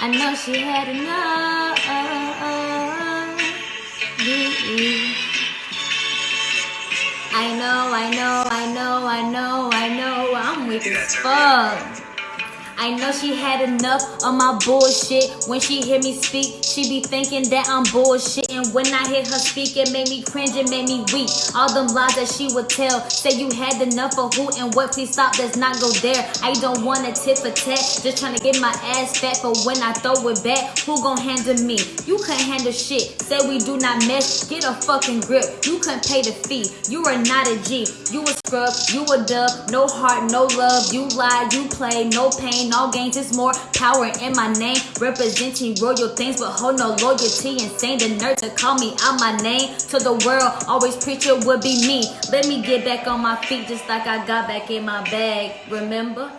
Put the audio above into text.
I know she had enough. I know, I know, I know, I know, I know. I'm weak as fuck. I know she had enough of my bullshit. When she hear me speak, she be thinking that I'm bullshit. And when I hear her speak, it made me cringe, it made me weak. All them lies that she would tell, say you had enough of who and what. Please stop, let's not go there. I don't want a tit for tat, just trying to get my ass fat. But when I throw it back, who gon' handle me? You can't handle shit. Say we do not mess, get a fucking grip. You couldn't pay the fee. You are not a G. You a scrub, you a dub. No heart, no love. You lie, you play, no pain, all gains. It's more power in my name. Representing royal things, but hold no loyalty. Insane the nerve to call me out my name to the world. Always preacher would be me. Let me get back on my feet just like I got back in my bag. Remember?